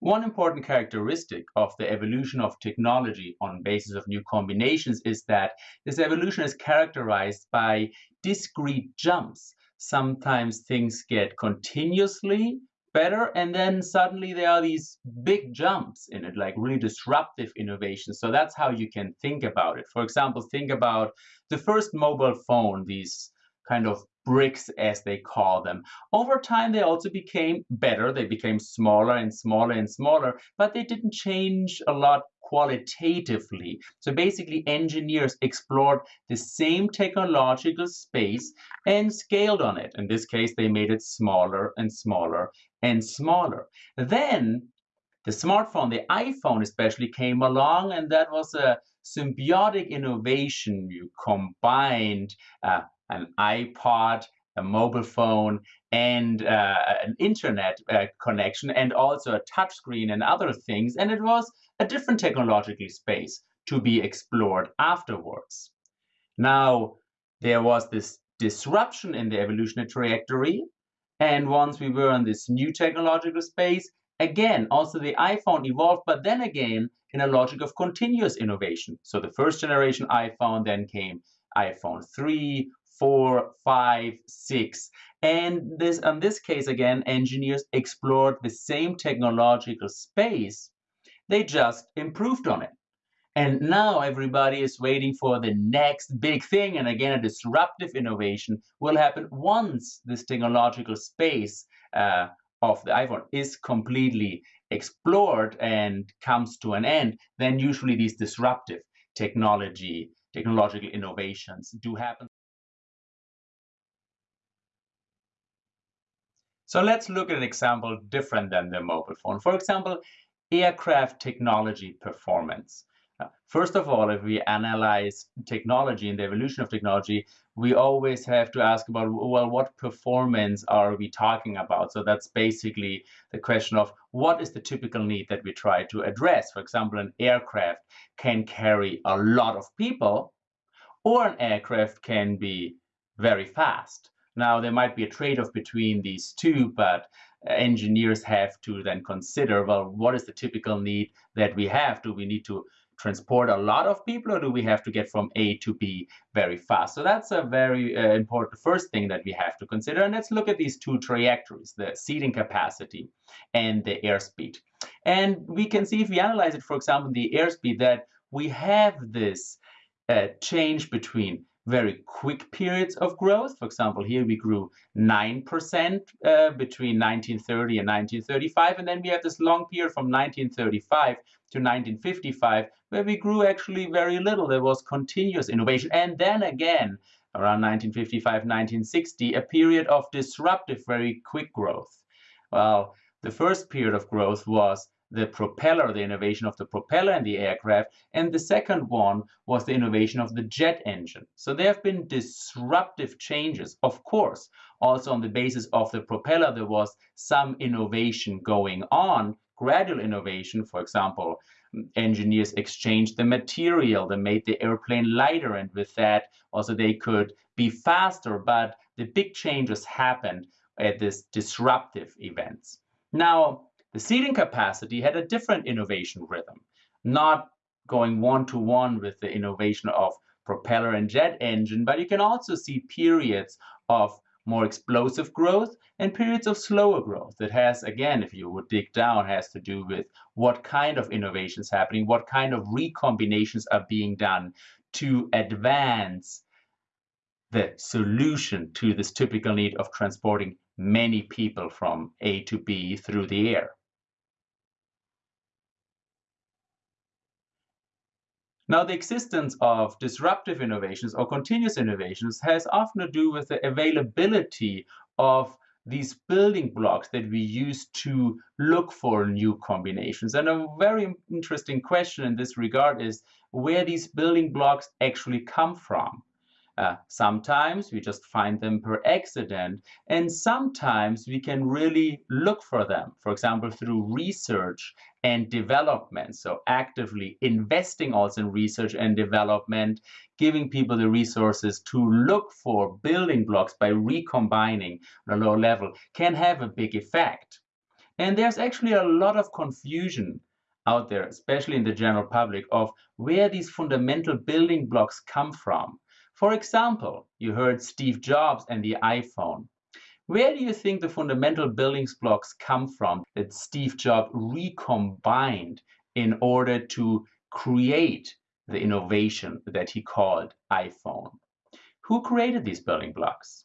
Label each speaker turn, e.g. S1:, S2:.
S1: One important characteristic of the evolution of technology on basis of new combinations is that this evolution is characterized by discrete jumps. Sometimes things get continuously better and then suddenly there are these big jumps in it like really disruptive innovations so that's how you can think about it for example think about the first mobile phone these kind of bricks as they call them over time they also became better they became smaller and smaller and smaller but they didn't change a lot qualitatively. So basically engineers explored the same technological space and scaled on it. In this case, they made it smaller and smaller and smaller. Then the smartphone, the iPhone especially came along and that was a symbiotic innovation. You combined uh, an iPod, a mobile phone, and uh, an internet uh, connection, and also a touchscreen and other things. And it was a different technological space to be explored afterwards. Now, there was this disruption in the evolutionary trajectory. And once we were in this new technological space, again, also the iPhone evolved, but then again, in a logic of continuous innovation. So the first generation iPhone, then came iPhone 3, 4, 5, 6. And this, in this case, again, engineers explored the same technological space they just improved on it. And now everybody is waiting for the next big thing. And again, a disruptive innovation will happen once this technological space uh, of the iPhone is completely explored and comes to an end. Then usually these disruptive technology, technological innovations do happen. So let's look at an example different than the mobile phone. For example, aircraft technology performance. Uh, first of all, if we analyze technology and the evolution of technology, we always have to ask about, well, what performance are we talking about? So that's basically the question of what is the typical need that we try to address? For example, an aircraft can carry a lot of people, or an aircraft can be very fast. Now, there might be a trade-off between these two, but engineers have to then consider, well, what is the typical need that we have? Do we need to transport a lot of people or do we have to get from A to B very fast? So that's a very uh, important first thing that we have to consider. And let's look at these two trajectories, the seating capacity and the airspeed. And we can see if we analyze it, for example, the airspeed, that we have this uh, change between very quick periods of growth. For example, here we grew 9% uh, between 1930 and 1935. And then we have this long period from 1935 to 1955, where we grew actually very little. There was continuous innovation. And then again, around 1955, 1960, a period of disruptive, very quick growth. Well, the first period of growth was the propeller, the innovation of the propeller in the aircraft, and the second one was the innovation of the jet engine. So there have been disruptive changes, of course. Also on the basis of the propeller, there was some innovation going on, gradual innovation. For example, engineers exchanged the material, they made the airplane lighter, and with that also they could be faster. But the big changes happened at this disruptive events. Now, the seating capacity had a different innovation rhythm, not going one-to-one -one with the innovation of propeller and jet engine, but you can also see periods of more explosive growth and periods of slower growth. It has, again, if you would dig down, has to do with what kind of innovations happening, what kind of recombinations are being done to advance the solution to this typical need of transporting many people from A to B through the air. Now, the existence of disruptive innovations or continuous innovations has often to do with the availability of these building blocks that we use to look for new combinations. And a very interesting question in this regard is where these building blocks actually come from. Uh, sometimes we just find them per accident, and sometimes we can really look for them, for example, through research and development. So actively investing also in research and development, giving people the resources to look for building blocks by recombining on a low level can have a big effect. And there's actually a lot of confusion out there, especially in the general public, of where these fundamental building blocks come from. For example, you heard Steve Jobs and the iPhone. Where do you think the fundamental building blocks come from that Steve Jobs recombined in order to create the innovation that he called iPhone? Who created these building blocks?